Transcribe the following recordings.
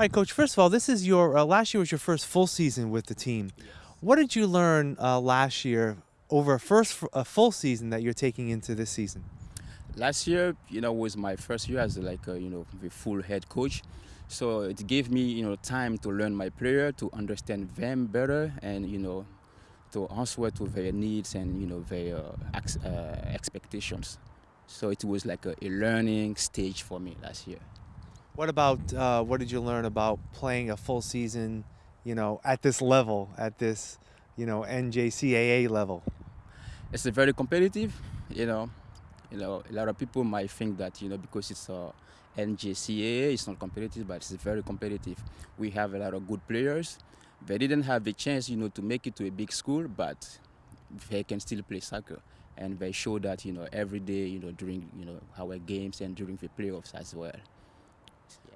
right, coach. First of all, this is your uh, last year was your first full season with the team. Yes. What did you learn uh, last year over a first a full season that you're taking into this season? Last year, you know, was my first year as like a, you know the full head coach, so it gave me you know time to learn my player, to understand them better, and you know to answer to their needs and you know their uh, uh, expectations. So it was like a, a, learning stage for me last year. What about uh, what did you learn about playing a full season, you know, at this level, at this, you know, NJCAA level? It's a very competitive, you know. You know, a lot of people might think that you know because it's a NJCAA, it's not competitive, but it's very competitive. We have a lot of good players. They didn't have the chance, you know, to make it to a big school, but they can still play soccer and they show that you know every day you know during you know our games and during the playoffs as well.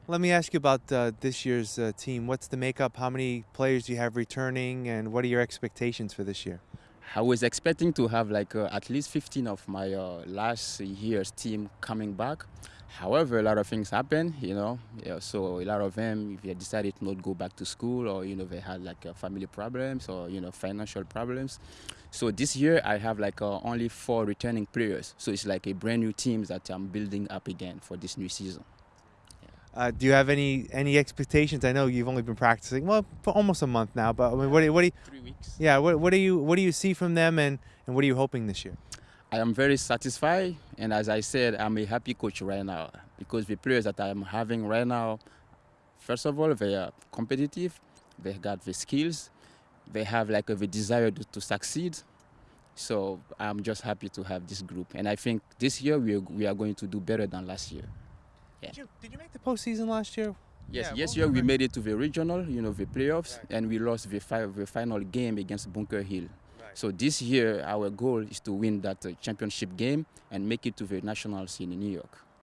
Let me ask you about uh, this year's uh, team. What's the makeup? How many players do you have returning, and what are your expectations for this year? I was expecting to have like uh, at least 15 of my uh, last year's team coming back. However, a lot of things happen, you know. Yeah, so a lot of them, if they decided not to not go back to school, or you know, they had like uh, family problems or you know, financial problems. So this year, I have like uh, only four returning players. So it's like a brand new team that I'm building up again for this new season. Uh, do you have any any expectations? I know you've only been practicing well for almost a month now, but I mean, what do you, what do you, three weeks? Yeah, what, what do you what do you see from them, and and what are you hoping this year? I am very satisfied, and as I said, I'm a happy coach right now because the players that I'm having right now, first of all, they are competitive, they got the skills, they have like a, the desire to, to succeed. So I'm just happy to have this group, and I think this year we are, we are going to do better than last year. Yeah. Did you, did you make the postseason last year? Yes, yeah, yes, year we made it to the regional, you know, the playoffs, right. and we lost the, fi the final game against Bunker Hill. So this year, our goal is to win that uh, championship game and make it to the national scene in New York.